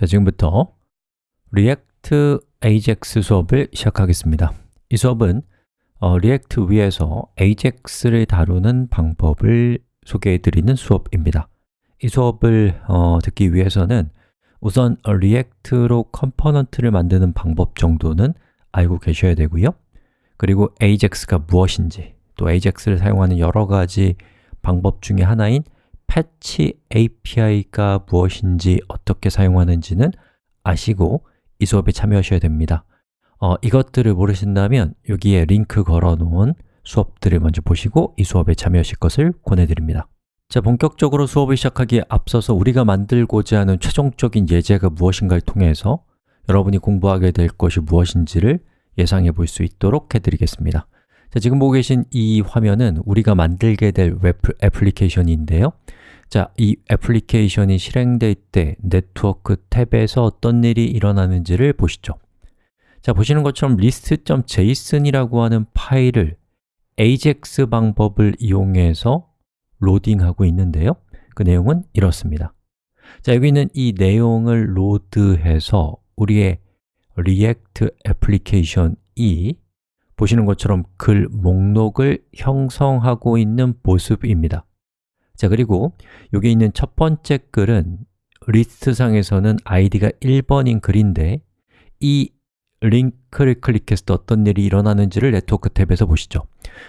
자, 지금부터 React Ajax 수업을 시작하겠습니다. 이 수업은 어, React 위에서 Ajax를 다루는 방법을 소개해 드리는 수업입니다. 이 수업을 어, 듣기 위해서는 우선 React로 component를 만드는 방법 정도는 알고 계셔야 되고요. 그리고 Ajax가 무엇인지 또 Ajax를 사용하는 여러 가지 방법 중에 하나인 패치 API가 무엇인지 어떻게 사용하는지는 아시고 이 수업에 참여하셔야 됩니다. 어, 이것들을 모르신다면 여기에 링크 걸어 놓은 수업들을 먼저 보시고 이 수업에 참여하실 것을 권해드립니다. 자, 본격적으로 수업을 시작하기에 앞서서 우리가 만들고자 하는 최종적인 예제가 무엇인가를 통해서 여러분이 공부하게 될 것이 무엇인지를 예상해 볼 수 있도록 해드리겠습니다. 자, 지금 보고 계신 이 화면은 우리가 만들게 될 웹 애플리케이션인데요 자, 이 애플리케이션이 실행될 때 네트워크 탭에서 어떤 일이 일어나는지를 보시죠. 자, 보시는 것처럼 list.json이라고 하는 파일을 ajax 방법을 이용해서 로딩하고 있는데요. 그 내용은 이렇습니다. 자, 여기 있는 이 내용을 로드해서 우리의 React 애플리케이션이 보시는 것처럼 글 목록을 형성하고 있는 모습입니다 자, 그리고 여기 있는 첫 번째 글은 리스트상에서는 id가 1번인 글인데 이 링크를 때 어떤 일이 일어나는지를 네트워크 탭에서 보시죠.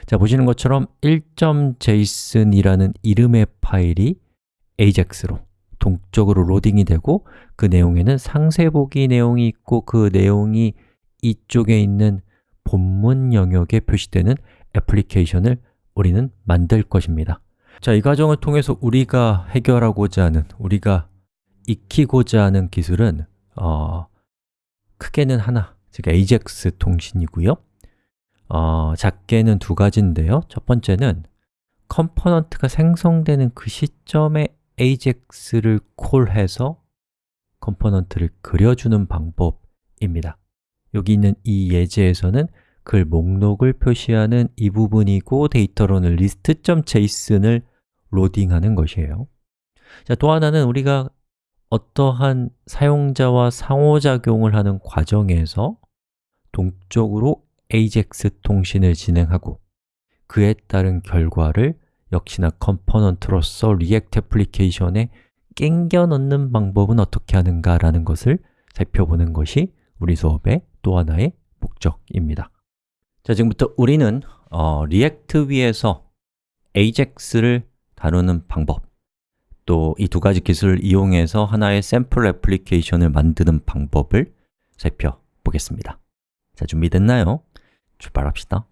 자, 보시는 것처럼 1.json이라는 이름의 파일이 ajax로 동적으로 로딩이 되고 그 내용에는 상세 보기 내용이 있고 그 내용이 이쪽에 있는 본문 영역에 표시되는 애플리케이션을 우리는 만들 것입니다 자, 이 과정을 통해서 우리가 해결하고자 하는, 우리가 익히고자 하는 기술은 어, 크게는 하나, 즉 AJAX 통신이고요. 어, 작게는 두 가지인데요. 첫 번째는 컴포넌트가 생성되는 그 시점에 AJAX를 콜해서 컴포넌트를 그려주는 방법입니다. 여기 있는 이 예제에서는 글 목록을 표시하는 이 부분이고 데이터로는 list.json을 로딩하는 것이에요. 자, 또 하나는 우리가 어떠한 사용자와 상호작용을 하는 과정에서 동적으로 AJAX 통신을 진행하고 그에 따른 결과를 역시나 컴포넌트로서 React 애플리케이션에 낑겨 넣는 방법은 어떻게 하는가 라는 것을 살펴보는 것이 우리 수업의 또 하나의 목적입니다 자, 지금부터 우리는 어, React 위에서 AJAX를 다루는 방법 또 이 두 가지 기술을 이용해서 하나의 샘플 애플리케이션을 만드는 방법을 살펴보겠습니다 자, 준비됐나요? 출발합시다